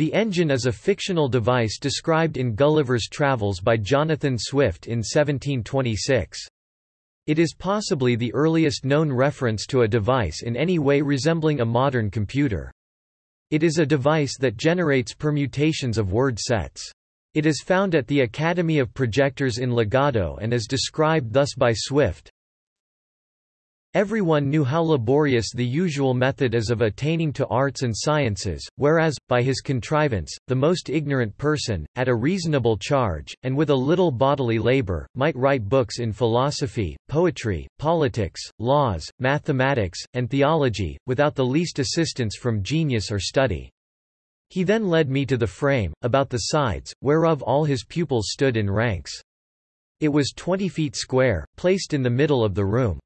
The engine is a fictional device described in Gulliver's Travels by Jonathan Swift in 1726. It is possibly the earliest known reference to a device in any way resembling a modern computer. It is a device that generates permutations of word sets. It is found at the Academy of Projectors in Lagado and is described thus by Swift, Everyone knew how laborious the usual method is of attaining to arts and sciences, whereas, by his contrivance, the most ignorant person, at a reasonable charge, and with a little bodily labour, might write books in philosophy, poetry, politics, laws, mathematics, and theology, without the least assistance from genius or study. He then led me to the frame, about the sides, whereof all his pupils stood in ranks. It was twenty feet square, placed in the middle of the room.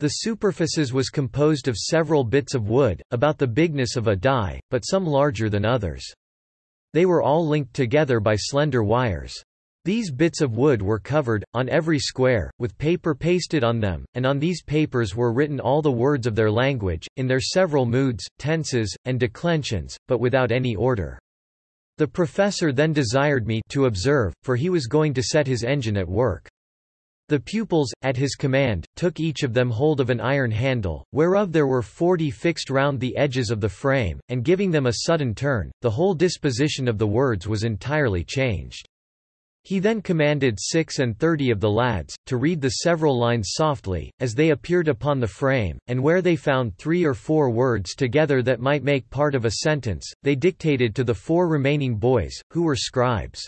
The superficies was composed of several bits of wood, about the bigness of a die, but some larger than others. They were all linked together by slender wires. These bits of wood were covered, on every square, with paper pasted on them, and on these papers were written all the words of their language, in their several moods, tenses, and declensions, but without any order. The professor then desired me to observe, for he was going to set his engine at work. The pupils, at his command, took each of them hold of an iron handle, whereof there were forty fixed round the edges of the frame, and giving them a sudden turn, the whole disposition of the words was entirely changed. He then commanded six and thirty of the lads, to read the several lines softly, as they appeared upon the frame, and where they found three or four words together that might make part of a sentence, they dictated to the four remaining boys, who were scribes.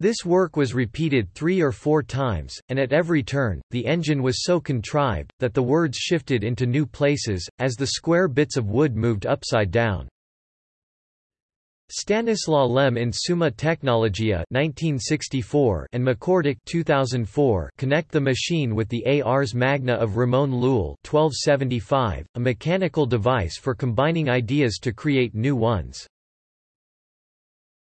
This work was repeated three or four times, and at every turn, the engine was so contrived, that the words shifted into new places, as the square bits of wood moved upside down. Stanislaw Lem in Summa Technologia 1964 and McCorduck 2004 connect the machine with the Ars Magna of Ramon Llull 1275, a mechanical device for combining ideas to create new ones.